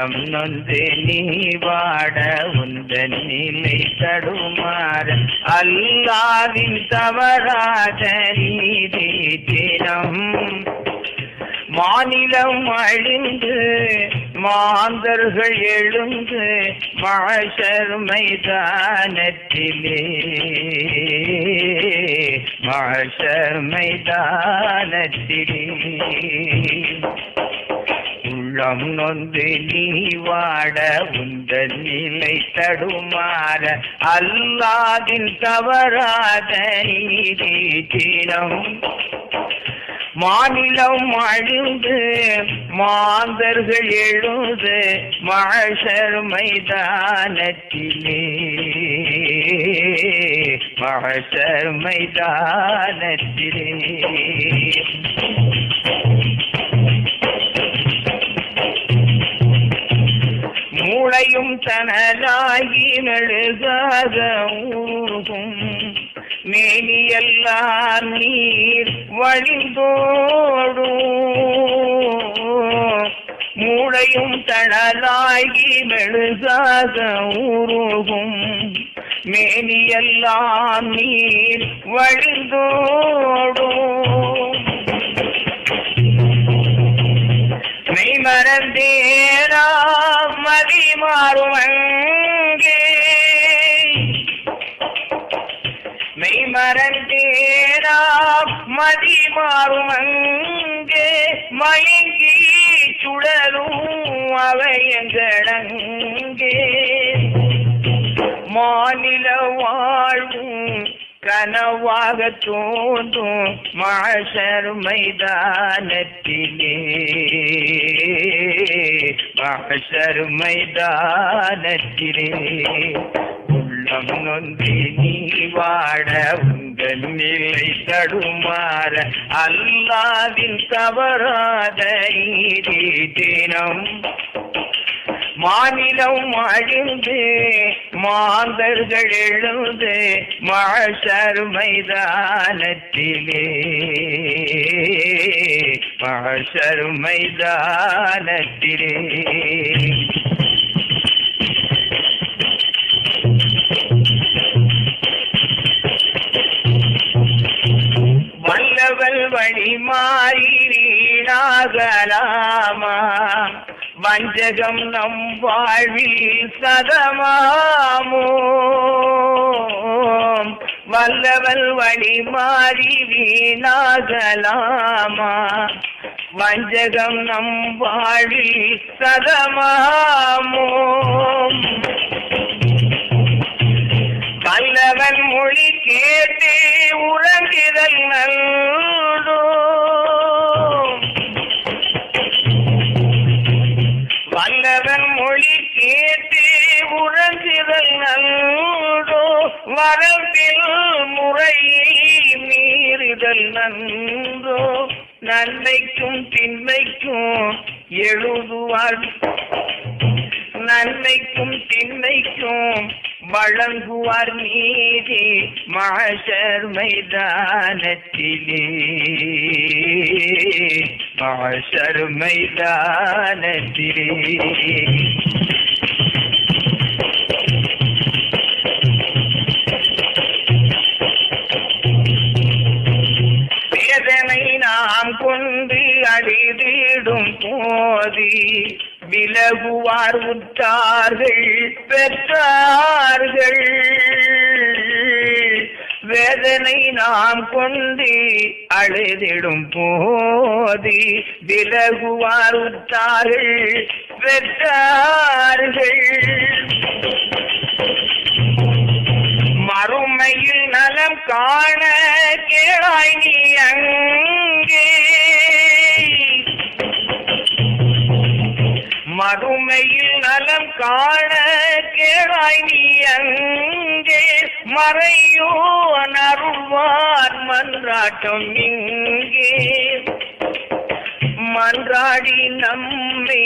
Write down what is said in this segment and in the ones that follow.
உள்ளம் நொந்து நீ வாட உந்தன் நிலை தடுமாற அல்லாவின் தவறாத நீதி தினம். மாநிலம் அழிந்து மாந்தர்கள் எழுந்து மாஷர் மைதானத்திலே. மாஷர் மைதானத்திலே. உள்ளம் நொந்து நீ வாட உந்தன் நிலை தடுமாற அல்லாதின் தவறாத நீதினம் மாநிலம் அழுது மாந்தர்கள் எழுது மகசர் மைதானத்திலே. மகசர் மைதானத்திலே. மூளையும் தனலாகி மெழுகாக ஊகும் மேனியெல்லாம் நீர் வழிந்தோடும். மூளையும் தனதாகி மெழுகாக ஊருகும் மேனியெல்லாம் நீர் வழிந்தோடும். மெய்மறந்தேரா மதி மாறும் மெய் மறந்தேரா மதி மாறும் அங்கே. மயங்கி சுழலும் அவை எங்களங்கே மாநில வாழ்வும் கனவாக தோன்றும் மாசர் மைதானத்திலே. மைதானத்திலே உள்ளம் நொந்தி நீ வாட உங்கள் நிலை தடுமாற. அல்லாவின் தவறாத தினம். மாநிலம் அழிந்து மாந்தர்கள் எழுந்து மாசர் மைதானத்திலே மாசர் மைதானத்திலே வல்லவல் வழி மாறி வீணாகலாமா? வஞ்சகம் நம் வாழ்வில் சதமாமோ? வல்லவல் வழி மாறி வீணாகலாமா? வஞ்சகம் நம் வாழ்வில் சதமாமோ? வல்லவன் மொழி கேட்டே உறங்குதல் நல்ல முதல் நன்றோ நன்மைக்கும் திண்மைக்கும் எழுதுவார் நன்மைக்கும் திண்மைக்கும் வழங்குவார் நீதி மாஷர் மைதானத்திலே. மாஷர் மைதானத்திலே. போதி விலகுவார் உற்றார்கள் பெற்றார்கள். வேதனை நாம் கொண்டு அழுதிடும் போதி விலகுவார் உற்றார்கள் பெற்றார்கள். மறுமையில் நலம் காண கேளாய் நீ அங்கே. மறுமையில் நலம் காண கேளாய் நீ அங்கே. மறையோ அருள்வார் மன்றாட்டம் இங்கே. மன்றாடி நம்மை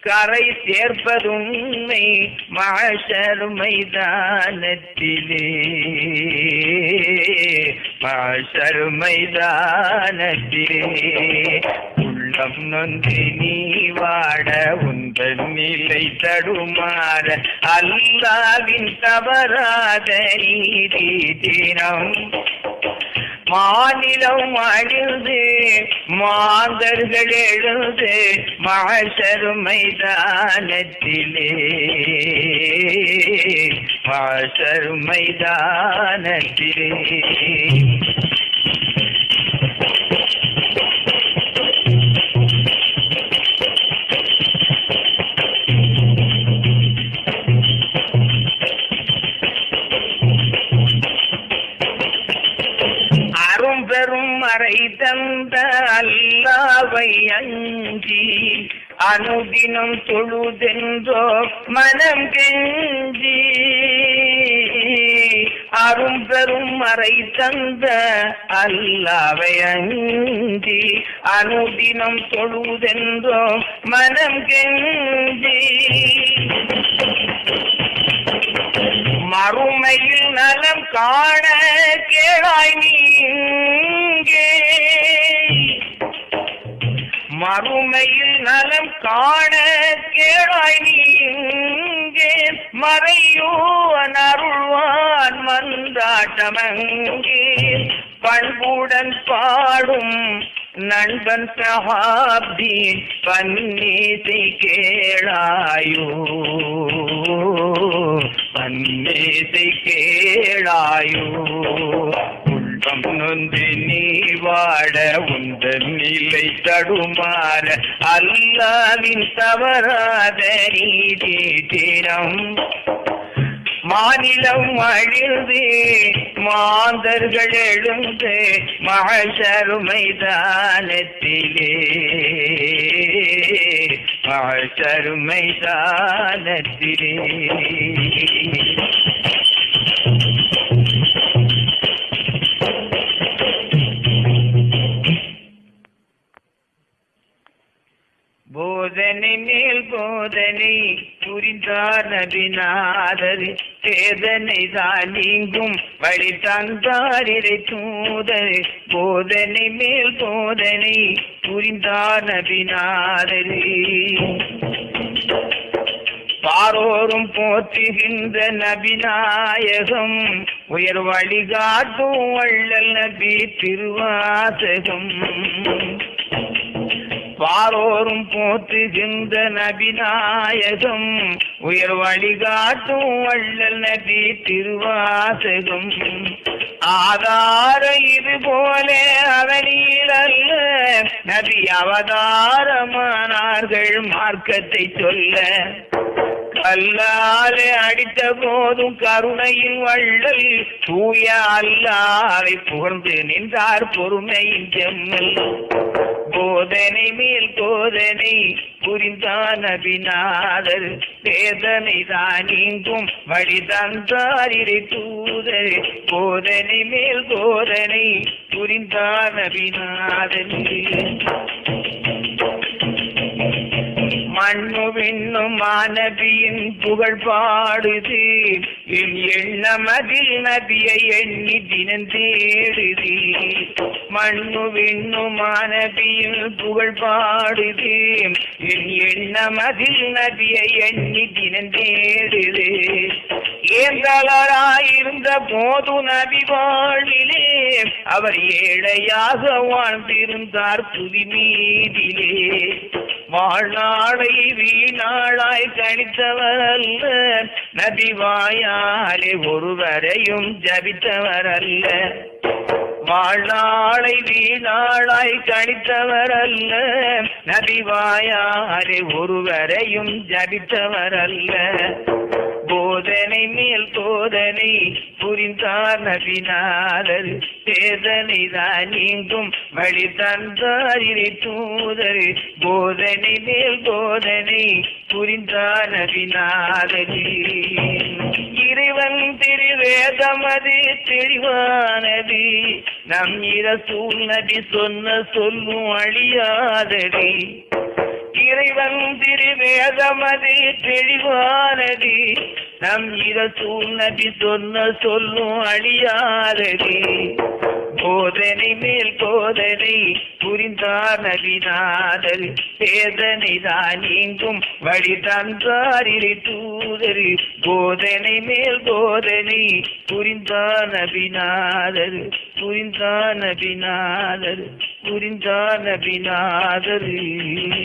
கரை சேர்ப்பதுண்மை மாஷர் மைதானத்திலே மாஷர் மைதானத்திலே உள்ளம் நொந்தி நீ வாட உன் உந்த நிலை தடுமாற அல்லாவின் தவறாத நீதி தினம் மாநிலம் அழுது மாந்தர்கள் எழுது மாசருமை தானத்திலே. மாசருமை தானத்திலே. அஞ்சி அனுதினம் தொழுதென்றோ மனம் கெஞ்சி அரும் பெரும் மறை தந்த அல்லாவை அஞ்சி அனுதினம் தொழுதென்றோ மனம் கெஞ்சி மறுமையில் நலம் காண கேளாய் நீங்கே. மறுமையில் நலம் காண கேளாய் நீங்கே மறையோ அருள்வான் மந்தாட்டமங்கே பண்புடன் பாடும் நண்பன் சஹாப்தி பன்னீசை கேளாயோ. பன்னீசை கேளாயோ. உள்ளம் நீ வாட உந்தன் நிலை தடுமாற அல்லாவின் தவறாத நீதி தினம். மாநிலம் அழிந்து மாந்தர்கள் எழுந்து மகசரு மைதானத்திலே மகசரு மைதானத்திலே நபிநாதர் வேதனை தான் நீங்கும் வழி தந்தாரிரை இறை போதனை மேல் போதனை புரிந்தார் நபிநாதர். பாரோரும் போற்றுகின்ற நபிநாயகம் உயர் வழிகாட்டும் வள்ளல் நபி திருவாசகம். பாரோரும் போற்றுகின்ற நபிநாயகம். உயர் வழிகாட்டும் வள்ளல் நபி திருவாசகம். ஆதார இது போல அவனீரல்ல நபி அவதாரமானார்கள் மார்க்கத்தை சொல்ல. கல்லாலே அடித்த போதும் கருணையின் வள்ளல். தூய அல்லாவை புகழ்ந்து நின்றார் பொறுமையின் செம்மல். போதனை மேல் போதனை புரிந்தான் அபிநாதர். வேதனை தான் நீங்கும் வழி தந்தார் இறை தூதர். போதனை மேல் போதனை புரிந்தான் அபிநாதன். மண்ணு விண்ணும் மாணவியின் புகழ் பாடுது. என் எண்ணம் அதில் நபியை எண்ணி தினம் தேடுது. மண்ணு விண்ணும் மாணவியின் புகழ் பாடுது. என் எண்ணம் அதில் நபியை எண்ணி தினம் தேடுது. ஏந்தலராயிருந்த போது நபி வாழிலே அவர் ஏழையாக வாழ்ந்திருந்தார் புதி மீதிலே. வாழ்நாளை செய்தி நாளாய் கணித்தவரல்ல நபிவாயாலே ஒருவரையும் ஜபித்தவரல்ல. வாழ்நாளை வீணாளாய் கணித்தவரல்ல நபிவாயாலே ஒருவரையும் ஜபித்தவரல்ல. போதனை மேல் போதனை புரிந்தார் நபிநாதர் வேதனை தான் நீங்கும் வழி தந்தார் இறை தூதர். போதனை மேல் போதனை புரிந்தார் நபிநாதர் இறைவன் திருவேதமது தெளிவானது. நம் இர நபி சொன்ன சொல்லும் அழியாதடி இறைவன் திருவேதமதி தெளிவானது நம் இரசூல் நபி சொன்ன சொல்லும் அழியாதது போதனை மேல் போதனை புரிந்தார் நபிநாதர். வேதனை தான் நீங்கும் வழி தந்தாரில் தூதர். போதனை மேல் போதனை புரிந்தார் நபிநாதர். புரிந்தார் நபிநாதர். புரிந்தார் நபிநாதர்.